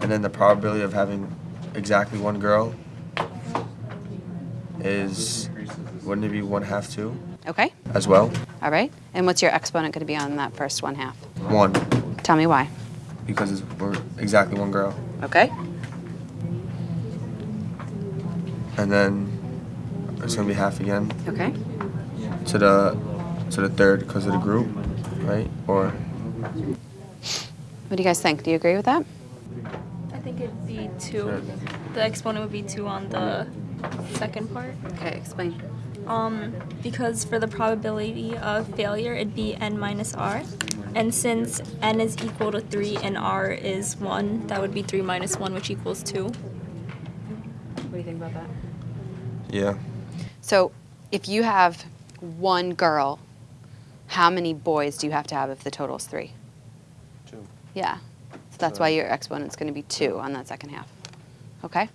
and then the probability of having exactly one girl is wouldn't it be one half two Okay, as well? all right. And what's your exponent going to be on that first one half? One Tell me why. because it's, we're exactly one girl, Okay. and then it's gonna be half again Okay. to the to the third because of the group, right? Or What do you guys think? Do you agree with that? I think it'd be two. The exponent would be two on the second part. Okay, explain. Um, because for the probability of failure, it'd be n minus r. And since n is equal to 3 and r is 1, that would be 3 minus 1, which equals 2. What do you think about that? yeah, So, if you have one girl, how many boys do you have to have if the total is three? two. Yeah. So that's why your exponent's going to be two on that second half. Okay?